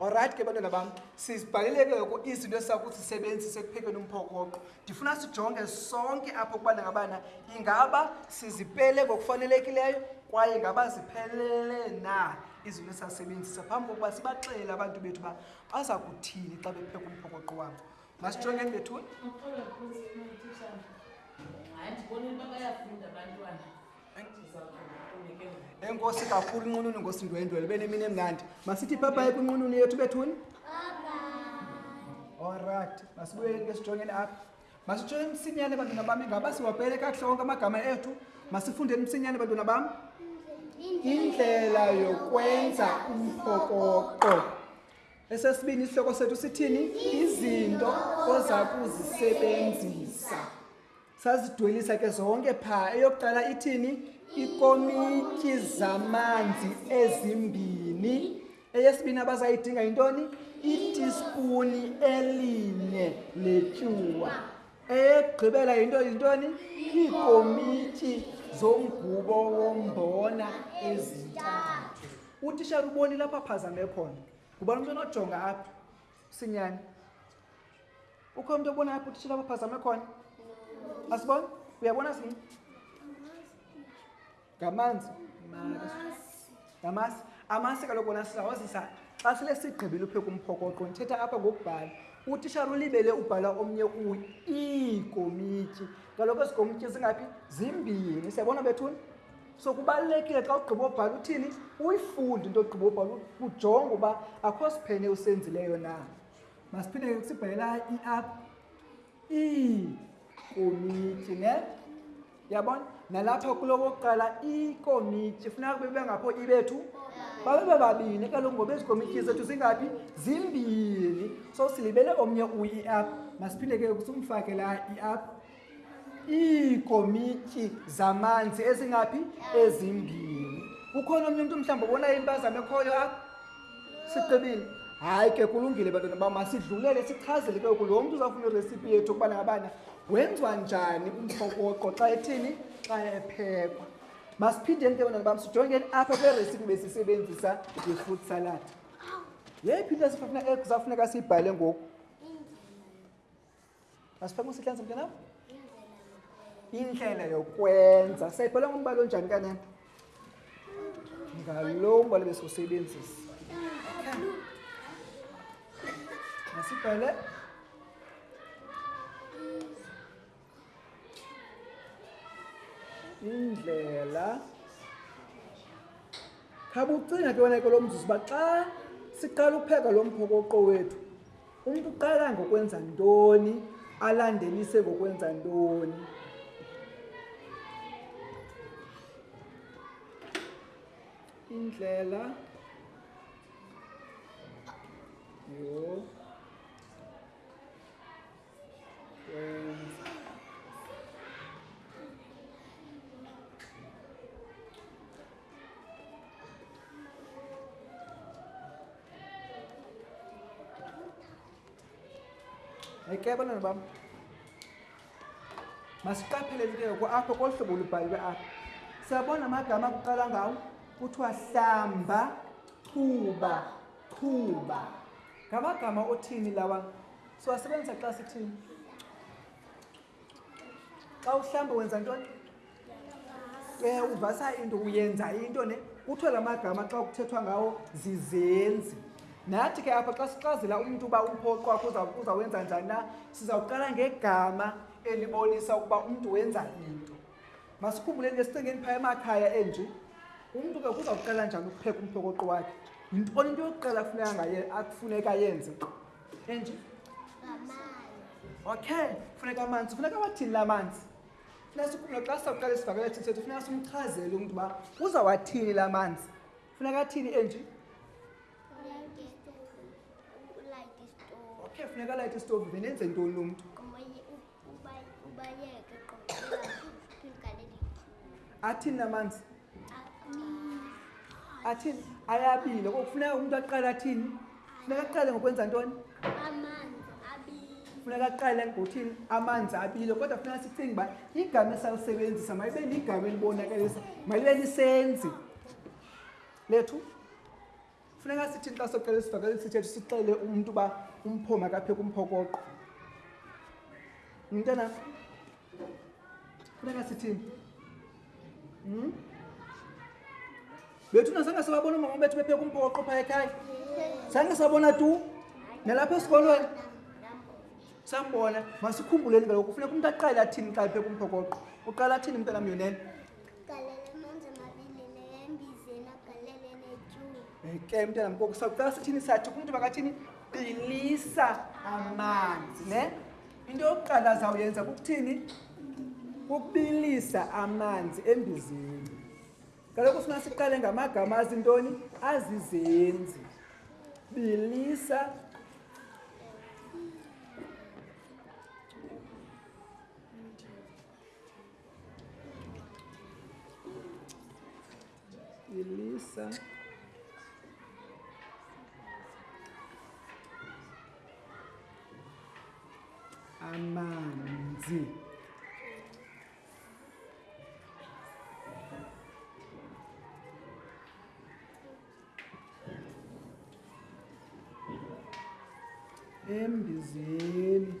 olrayithi ke bantwana bam sizibhaleleke ngoku izinto esakuthi sisebenzise ekuphekeni umphokoqo ndifuna sijonge sonke apho ukubana ngabana ingaba sizipele ngokufanelekileyo kwaye ngaba ziphelele na izinto esasebenzisa phambi kokuba sibaxelele abantu bethu uba baza kuthini xa bepheka umphokoqo wabo masijongeni bethuni enkosi kakhulu inqununu ngosindwendwele benemini emnandi masithi ipapaye kwinqununu yethu bethuni olrayithi masibuyeleni ke sijongeni apha masitsho emsinyane bantwana bam ingaba siwapele kakuhle onke amagama ethu masifunde emsinyane bantwana bam indlela yokwenza umphokoqo esesibini isihloko sethu sithini izinto oza kuzisebenzisa sazidwelisa ke zonke phaa eyokuqala ithini ikomityi zamanzi ezimbini eyesibini abazayidinga yintoni itispuni elinye letyuwa eyekugqibela yinto yintoni iikomityi zomgubo wombona ezintathu utishara ubonile apho aphazame khona ngubani umntu onojonga apho sinyani ukho mntu obona apho utishara apho aphazame khona asibona uyabona sinci ngamanzi ngamasi amasi kaloku wona sizawazisa xa sele sigqibile upheka umphokoqo ndithetha apha ngokubhala utishara ulibele ubhala omnye kuye iikomityi kaloku ezi komityi zingaphi zimbini siyabona bethuni so kubalulekile xa ugqiba obhala uthini uyifunde into ogqiba obhala ujonge uba akho siphene usenzileyo na masiphinde sibhalela i-app iikomiti ne yabona nalapha kulo wokuqala ikomiti funeka kube bengapho ibethu babe bababini kaloku ngoba ezi komiti zethu zingaphi zimbini so silibele omnye uyi-app masiphinde ke kusumfake la i-app iikomiti zamanzi ezingaphi ezimbini kukhona omnye umntu mhlawumbi obonayo impazamo ekhoyo apha sicebile hayi ke kulungile bantwana bam masidlulele sichazele ke oku lo mntu uzawufuna iresipi yethu ukubana ngabana wenziwa njani umphokoqo xa ethini xa ephekwa masiphindeni ke bantwana bam sijongeni apha kweresipi besisebenzisa i-fruit salad yeyiphi into esifuna ekuzafuneka siyibhale ngoku Asiphakuse ihlanza mntanam? Indlela yokwenza. Sayibhala ngombala onjani kanene? Ngalo mbala besosebenzisa. Masibhale. Indlela. Khabucinga ke wena ke lo mzuzu uba xa siqala ukupheka lo mphoko oqo wethu Umntu uqala ngokwenza ntoni alandelise ngokwenza ntoni? Indlela yho ayikebona nobam masiqaphele into yoko apho kolu hlobo lubhaliwe apho siyabona amagama kuqala ngawo kuthiwa hlamba chuba chuba ngamagama othini lawa siwasebenzisa xa sithini xa uhlamba wenza ntoni ke uvasa into uyenza into ne kuthiwe la magama xa kuthethwa ngawo zizenzi nathi ke apha xa sixazela umntu uba umphoqwa uzawenza njani na sizawuqala ngegama elibonisa ukuba umntu wenza into masikhumbuleni ke sicingeni phaya emakhaya enje umntu ke kuzawuqala njani ukupheka umphokoqo wakhe yintoni into yokuqala kufuneka akufuneka yenze enje okay funeka amanzi funeka wathini la manzi funeka sikhumlo xa sawuqala isivakela thini sethu funeka simchazele umntu uba uzawathini la manzi funeka athini enje okay funeka alayite isitovu venenze ntoni lo mntu ubayeke qoqoqaphilgaleli athini namanzi athini ayabile kokufuneka umntu aqale athini funeka aqale ngokwenza ntoni funeka aqale ngothini amanzi abile kodwa funeka sicinga uba igama esalisebenzisa mayibe ligama elibonakalisa mayibe lisenzi lethu funeka sithini xa socela isivakeli sithetho sixele umntu uba umpho makapheka umphokoqo mntana funeka sithini hmm? bethu na zange sababona umama bethu bepheka umphokoqo phaa ekhaya zange sabona tu nalapha esikolweni sambona masikhumbuleni kaloku funeka umntu aqale athini xa epheka umphokoqo uqala athini mntanam yonene ke mntana mkoko sawucela sithini sathi kumntu makathini bilisa amanzi ne into yokuqala zawuyenza kukuthini kukubilisa amanzi embizini kaloku sina siqale ngamagama azintoni azizenzi bilisa Delícia. Amanzi. embizeni